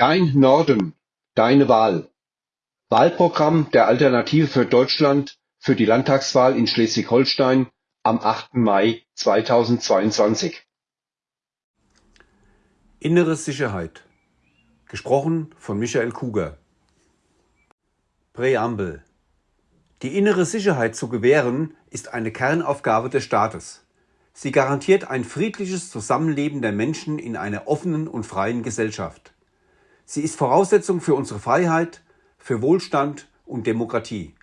Dein Norden, deine Wahl. Wahlprogramm der Alternative für Deutschland für die Landtagswahl in Schleswig-Holstein am 8. Mai 2022. Innere Sicherheit. Gesprochen von Michael Kuger. Präambel. Die innere Sicherheit zu gewähren, ist eine Kernaufgabe des Staates. Sie garantiert ein friedliches Zusammenleben der Menschen in einer offenen und freien Gesellschaft. Sie ist Voraussetzung für unsere Freiheit, für Wohlstand und Demokratie.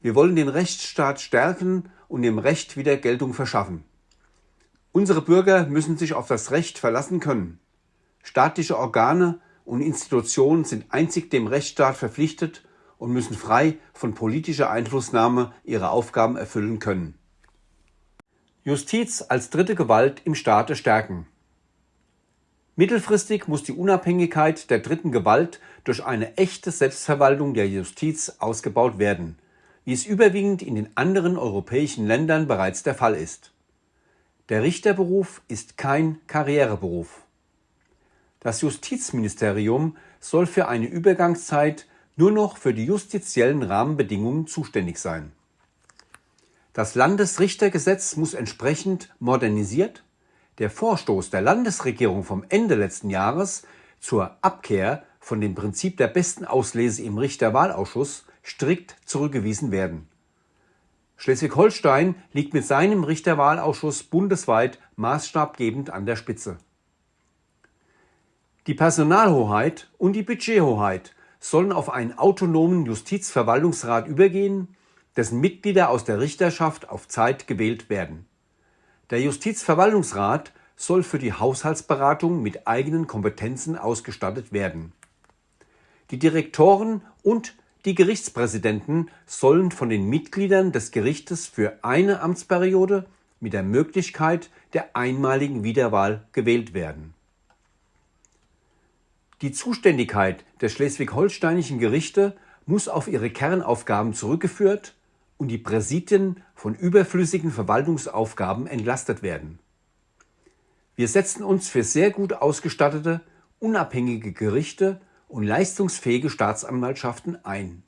Wir wollen den Rechtsstaat stärken und dem Recht wieder Geltung verschaffen. Unsere Bürger müssen sich auf das Recht verlassen können. Staatliche Organe und Institutionen sind einzig dem Rechtsstaat verpflichtet und müssen frei von politischer Einflussnahme ihre Aufgaben erfüllen können. Justiz als dritte Gewalt im Staate stärken. Mittelfristig muss die Unabhängigkeit der dritten Gewalt durch eine echte Selbstverwaltung der Justiz ausgebaut werden, wie es überwiegend in den anderen europäischen Ländern bereits der Fall ist. Der Richterberuf ist kein Karriereberuf. Das Justizministerium soll für eine Übergangszeit nur noch für die justiziellen Rahmenbedingungen zuständig sein. Das Landesrichtergesetz muss entsprechend modernisiert der Vorstoß der Landesregierung vom Ende letzten Jahres zur Abkehr von dem Prinzip der besten Auslese im Richterwahlausschuss strikt zurückgewiesen werden. Schleswig-Holstein liegt mit seinem Richterwahlausschuss bundesweit maßstabgebend an der Spitze. Die Personalhoheit und die Budgethoheit sollen auf einen autonomen Justizverwaltungsrat übergehen, dessen Mitglieder aus der Richterschaft auf Zeit gewählt werden. Der Justizverwaltungsrat soll für die Haushaltsberatung mit eigenen Kompetenzen ausgestattet werden. Die Direktoren und die Gerichtspräsidenten sollen von den Mitgliedern des Gerichtes für eine Amtsperiode mit der Möglichkeit der einmaligen Wiederwahl gewählt werden. Die Zuständigkeit der schleswig-holsteinischen Gerichte muss auf ihre Kernaufgaben zurückgeführt und die Präsidien von überflüssigen Verwaltungsaufgaben entlastet werden. Wir setzen uns für sehr gut ausgestattete, unabhängige Gerichte und leistungsfähige Staatsanwaltschaften ein.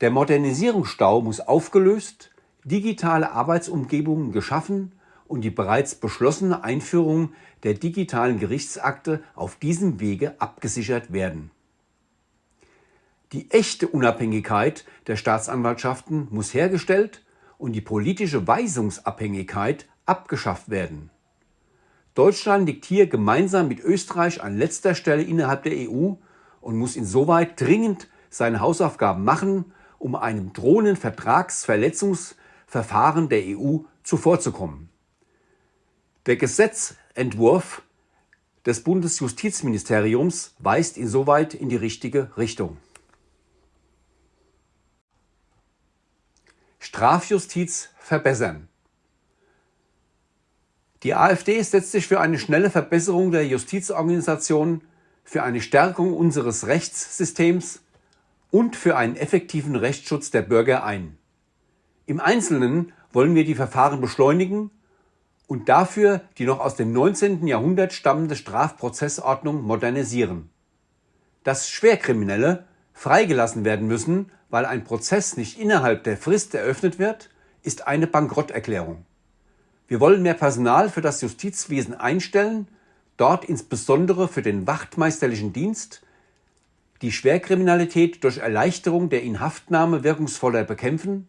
Der Modernisierungsstau muss aufgelöst, digitale Arbeitsumgebungen geschaffen und die bereits beschlossene Einführung der digitalen Gerichtsakte auf diesem Wege abgesichert werden. Die echte Unabhängigkeit der Staatsanwaltschaften muss hergestellt und die politische Weisungsabhängigkeit abgeschafft werden. Deutschland liegt hier gemeinsam mit Österreich an letzter Stelle innerhalb der EU und muss insoweit dringend seine Hausaufgaben machen, um einem drohenden Vertragsverletzungsverfahren der EU zuvorzukommen. Der Gesetzentwurf des Bundesjustizministeriums weist insoweit in die richtige Richtung. Strafjustiz verbessern. Die AfD setzt sich für eine schnelle Verbesserung der Justizorganisation, für eine Stärkung unseres Rechtssystems und für einen effektiven Rechtsschutz der Bürger ein. Im Einzelnen wollen wir die Verfahren beschleunigen und dafür die noch aus dem 19. Jahrhundert stammende Strafprozessordnung modernisieren. Dass Schwerkriminelle freigelassen werden müssen, weil ein Prozess nicht innerhalb der Frist eröffnet wird, ist eine Bankrotterklärung. Wir wollen mehr Personal für das Justizwesen einstellen, dort insbesondere für den wachtmeisterlichen Dienst, die Schwerkriminalität durch Erleichterung der Inhaftnahme wirkungsvoller bekämpfen,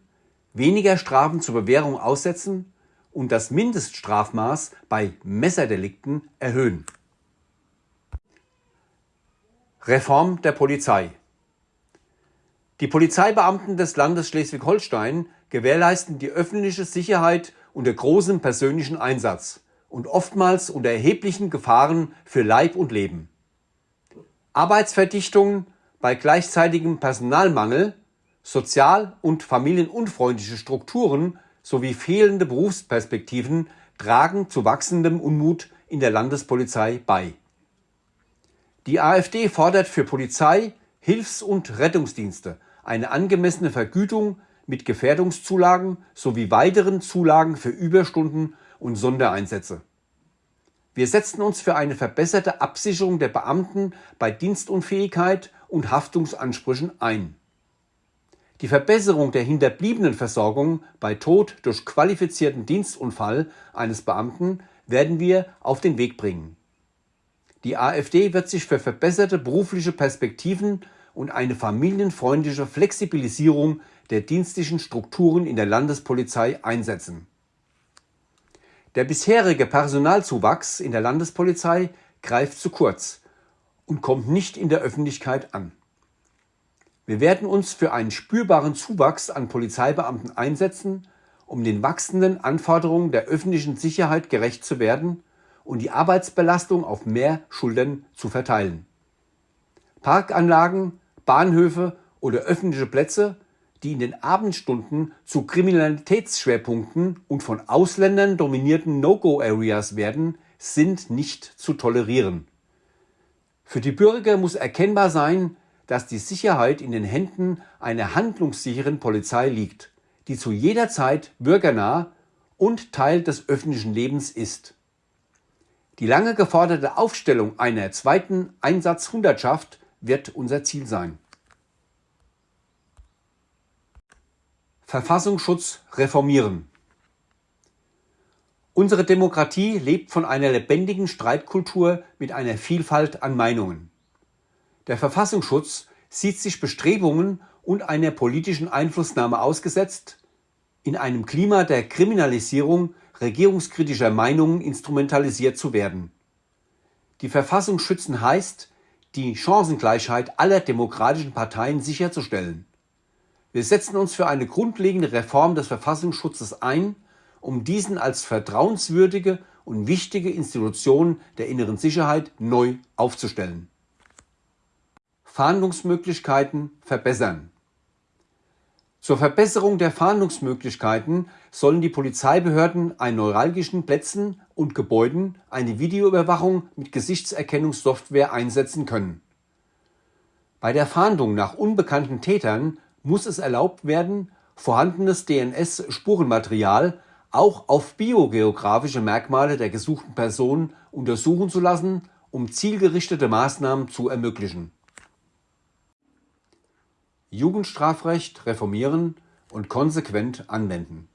weniger Strafen zur Bewährung aussetzen und das Mindeststrafmaß bei Messerdelikten erhöhen. Reform der Polizei die Polizeibeamten des Landes Schleswig-Holstein gewährleisten die öffentliche Sicherheit unter großem persönlichen Einsatz und oftmals unter erheblichen Gefahren für Leib und Leben. Arbeitsverdichtungen bei gleichzeitigem Personalmangel, sozial- und familienunfreundliche Strukturen sowie fehlende Berufsperspektiven tragen zu wachsendem Unmut in der Landespolizei bei. Die AfD fordert für Polizei, Hilfs- und Rettungsdienste eine angemessene Vergütung mit Gefährdungszulagen sowie weiteren Zulagen für Überstunden und Sondereinsätze. Wir setzen uns für eine verbesserte Absicherung der Beamten bei Dienstunfähigkeit und Haftungsansprüchen ein. Die Verbesserung der Hinterbliebenenversorgung bei Tod durch qualifizierten Dienstunfall eines Beamten werden wir auf den Weg bringen. Die AfD wird sich für verbesserte berufliche Perspektiven und eine familienfreundliche Flexibilisierung der dienstlichen Strukturen in der Landespolizei einsetzen. Der bisherige Personalzuwachs in der Landespolizei greift zu kurz und kommt nicht in der Öffentlichkeit an. Wir werden uns für einen spürbaren Zuwachs an Polizeibeamten einsetzen, um den wachsenden Anforderungen der öffentlichen Sicherheit gerecht zu werden und die Arbeitsbelastung auf mehr Schultern zu verteilen. Parkanlagen, Bahnhöfe oder öffentliche Plätze die in den Abendstunden zu Kriminalitätsschwerpunkten und von Ausländern dominierten No-Go-Areas werden, sind nicht zu tolerieren. Für die Bürger muss erkennbar sein, dass die Sicherheit in den Händen einer handlungssicheren Polizei liegt, die zu jeder Zeit bürgernah und Teil des öffentlichen Lebens ist. Die lange geforderte Aufstellung einer zweiten Einsatzhundertschaft wird unser Ziel sein. Verfassungsschutz reformieren. Unsere Demokratie lebt von einer lebendigen Streitkultur mit einer Vielfalt an Meinungen. Der Verfassungsschutz sieht sich Bestrebungen und einer politischen Einflussnahme ausgesetzt, in einem Klima der Kriminalisierung regierungskritischer Meinungen instrumentalisiert zu werden. Die Verfassung schützen heißt, die Chancengleichheit aller demokratischen Parteien sicherzustellen. Wir setzen uns für eine grundlegende Reform des Verfassungsschutzes ein, um diesen als vertrauenswürdige und wichtige Institution der inneren Sicherheit neu aufzustellen. Fahndungsmöglichkeiten verbessern. Zur Verbesserung der Fahndungsmöglichkeiten sollen die Polizeibehörden an neuralgischen Plätzen und Gebäuden eine Videoüberwachung mit Gesichtserkennungssoftware einsetzen können. Bei der Fahndung nach unbekannten Tätern muss es erlaubt werden, vorhandenes DNS-Spurenmaterial auch auf biogeografische Merkmale der gesuchten Person untersuchen zu lassen, um zielgerichtete Maßnahmen zu ermöglichen. Jugendstrafrecht reformieren und konsequent anwenden.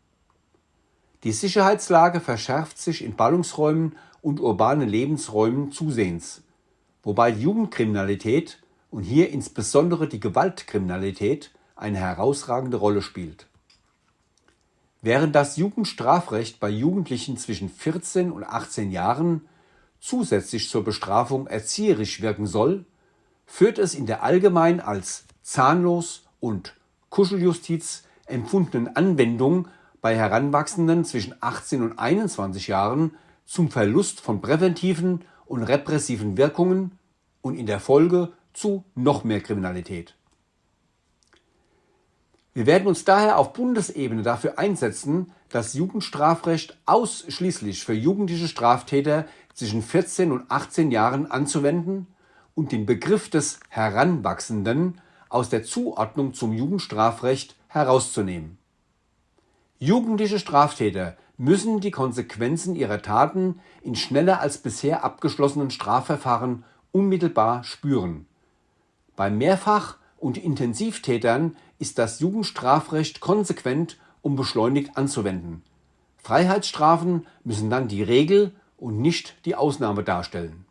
Die Sicherheitslage verschärft sich in Ballungsräumen und urbanen Lebensräumen zusehends, wobei Jugendkriminalität und hier insbesondere die Gewaltkriminalität eine herausragende Rolle spielt. Während das Jugendstrafrecht bei Jugendlichen zwischen 14 und 18 Jahren zusätzlich zur Bestrafung erzieherisch wirken soll, führt es in der allgemein als zahnlos und Kuscheljustiz empfundenen Anwendung bei Heranwachsenden zwischen 18 und 21 Jahren zum Verlust von präventiven und repressiven Wirkungen und in der Folge zu noch mehr Kriminalität. Wir werden uns daher auf Bundesebene dafür einsetzen, das Jugendstrafrecht ausschließlich für jugendliche Straftäter zwischen 14 und 18 Jahren anzuwenden und den Begriff des Heranwachsenden aus der Zuordnung zum Jugendstrafrecht herauszunehmen. Jugendliche Straftäter müssen die Konsequenzen ihrer Taten in schneller als bisher abgeschlossenen Strafverfahren unmittelbar spüren. Bei Mehrfach- und Intensivtätern ist das Jugendstrafrecht konsequent und beschleunigt anzuwenden. Freiheitsstrafen müssen dann die Regel und nicht die Ausnahme darstellen.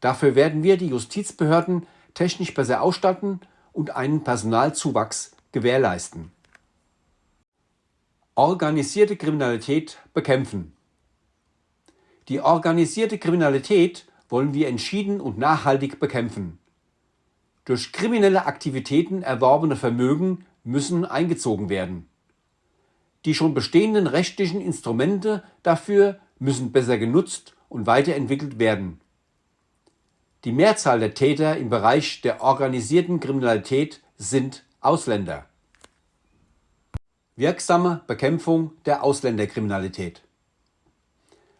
Dafür werden wir die Justizbehörden technisch besser ausstatten und einen Personalzuwachs gewährleisten. Organisierte Kriminalität bekämpfen. Die organisierte Kriminalität wollen wir entschieden und nachhaltig bekämpfen. Durch kriminelle Aktivitäten erworbene Vermögen müssen eingezogen werden. Die schon bestehenden rechtlichen Instrumente dafür müssen besser genutzt und weiterentwickelt werden. Die Mehrzahl der Täter im Bereich der organisierten Kriminalität sind Ausländer. Wirksame Bekämpfung der Ausländerkriminalität.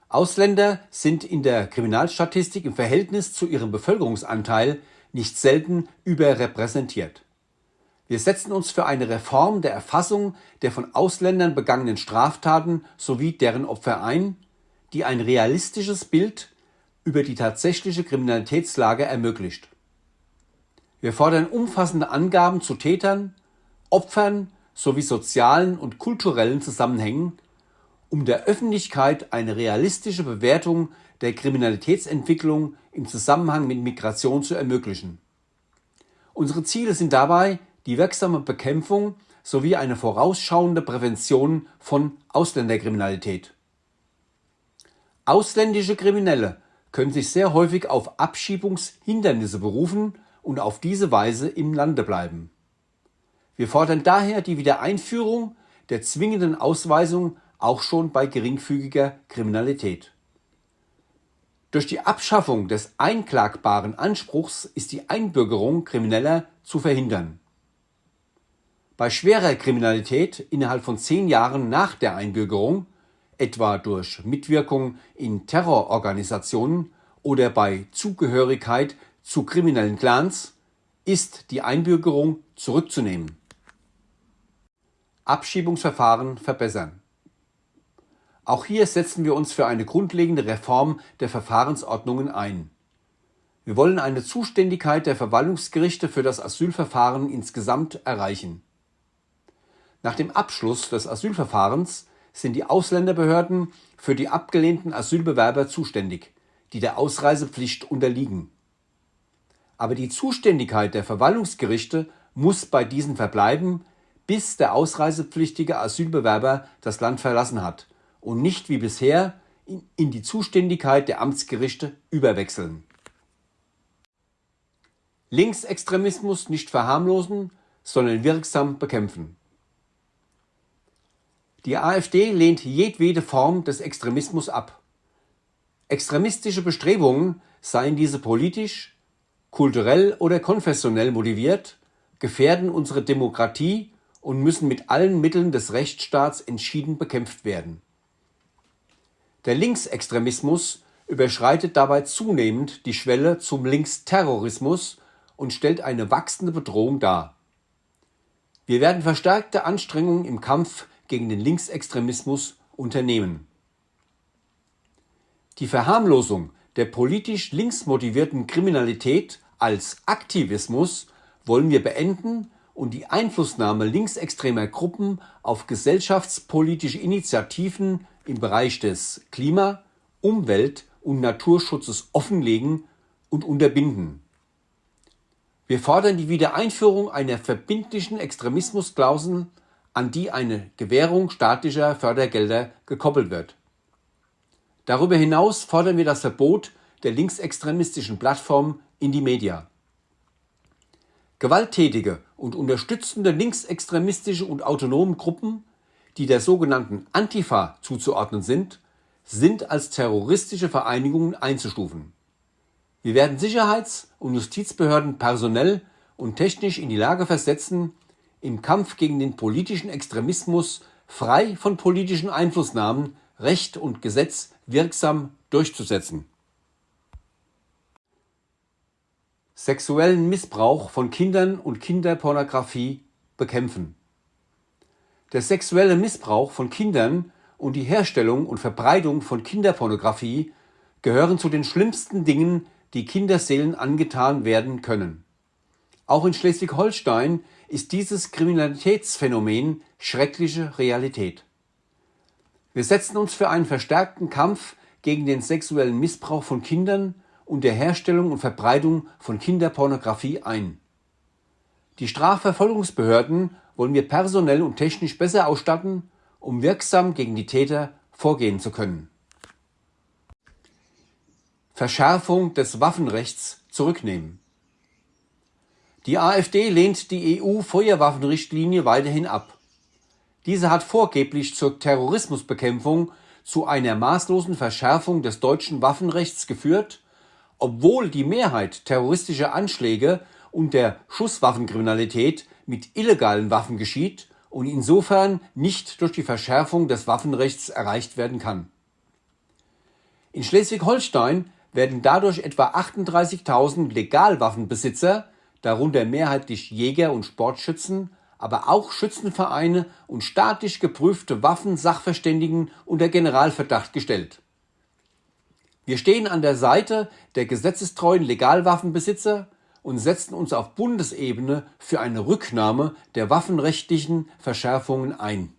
Ausländer sind in der Kriminalstatistik im Verhältnis zu ihrem Bevölkerungsanteil nicht selten überrepräsentiert. Wir setzen uns für eine Reform der Erfassung der von Ausländern begangenen Straftaten sowie deren Opfer ein, die ein realistisches Bild über die tatsächliche Kriminalitätslage ermöglicht. Wir fordern umfassende Angaben zu Tätern, Opfern sowie sozialen und kulturellen Zusammenhängen, um der Öffentlichkeit eine realistische Bewertung der Kriminalitätsentwicklung im Zusammenhang mit Migration zu ermöglichen. Unsere Ziele sind dabei die wirksame Bekämpfung sowie eine vorausschauende Prävention von Ausländerkriminalität. Ausländische Kriminelle können sich sehr häufig auf Abschiebungshindernisse berufen und auf diese Weise im Lande bleiben. Wir fordern daher die Wiedereinführung der zwingenden Ausweisung auch schon bei geringfügiger Kriminalität. Durch die Abschaffung des einklagbaren Anspruchs ist die Einbürgerung Krimineller zu verhindern. Bei schwerer Kriminalität innerhalb von zehn Jahren nach der Einbürgerung, etwa durch Mitwirkung in Terrororganisationen oder bei Zugehörigkeit zu kriminellen Clans, ist die Einbürgerung zurückzunehmen. Abschiebungsverfahren verbessern. Auch hier setzen wir uns für eine grundlegende Reform der Verfahrensordnungen ein. Wir wollen eine Zuständigkeit der Verwaltungsgerichte für das Asylverfahren insgesamt erreichen. Nach dem Abschluss des Asylverfahrens sind die Ausländerbehörden für die abgelehnten Asylbewerber zuständig, die der Ausreisepflicht unterliegen. Aber die Zuständigkeit der Verwaltungsgerichte muss bei diesen verbleiben, bis der ausreisepflichtige Asylbewerber das Land verlassen hat und nicht wie bisher in die Zuständigkeit der Amtsgerichte überwechseln. Linksextremismus nicht verharmlosen, sondern wirksam bekämpfen. Die AfD lehnt jedwede Form des Extremismus ab. Extremistische Bestrebungen, seien diese politisch, kulturell oder konfessionell motiviert, gefährden unsere Demokratie und müssen mit allen Mitteln des Rechtsstaats entschieden bekämpft werden. Der Linksextremismus überschreitet dabei zunehmend die Schwelle zum Linksterrorismus und stellt eine wachsende Bedrohung dar. Wir werden verstärkte Anstrengungen im Kampf gegen den Linksextremismus unternehmen. Die Verharmlosung der politisch links motivierten Kriminalität als Aktivismus wollen wir beenden und die Einflussnahme linksextremer Gruppen auf gesellschaftspolitische Initiativen im Bereich des Klima-, Umwelt- und Naturschutzes offenlegen und unterbinden. Wir fordern die Wiedereinführung einer verbindlichen Extremismusklausel, an die eine Gewährung staatlicher Fördergelder gekoppelt wird. Darüber hinaus fordern wir das Verbot der linksextremistischen Plattform Indie-Media. Gewalttätige und unterstützende linksextremistische und autonome Gruppen die der sogenannten Antifa zuzuordnen sind, sind als terroristische Vereinigungen einzustufen. Wir werden Sicherheits- und Justizbehörden personell und technisch in die Lage versetzen, im Kampf gegen den politischen Extremismus frei von politischen Einflussnahmen Recht und Gesetz wirksam durchzusetzen. Sexuellen Missbrauch von Kindern und Kinderpornografie bekämpfen. Der sexuelle Missbrauch von Kindern und die Herstellung und Verbreitung von Kinderpornografie gehören zu den schlimmsten Dingen, die Kinderseelen angetan werden können. Auch in Schleswig-Holstein ist dieses Kriminalitätsphänomen schreckliche Realität. Wir setzen uns für einen verstärkten Kampf gegen den sexuellen Missbrauch von Kindern und der Herstellung und Verbreitung von Kinderpornografie ein. Die Strafverfolgungsbehörden wollen wir personell und technisch besser ausstatten, um wirksam gegen die Täter vorgehen zu können. Verschärfung des Waffenrechts zurücknehmen. Die AfD lehnt die EU-Feuerwaffenrichtlinie weiterhin ab. Diese hat vorgeblich zur Terrorismusbekämpfung zu einer maßlosen Verschärfung des deutschen Waffenrechts geführt, obwohl die Mehrheit terroristischer Anschläge und der Schusswaffenkriminalität mit illegalen Waffen geschieht und insofern nicht durch die Verschärfung des Waffenrechts erreicht werden kann. In Schleswig-Holstein werden dadurch etwa 38.000 Legalwaffenbesitzer, darunter mehrheitlich Jäger und Sportschützen, aber auch Schützenvereine und staatlich geprüfte Waffensachverständigen unter Generalverdacht gestellt. Wir stehen an der Seite der gesetzestreuen Legalwaffenbesitzer und setzen uns auf Bundesebene für eine Rücknahme der waffenrechtlichen Verschärfungen ein.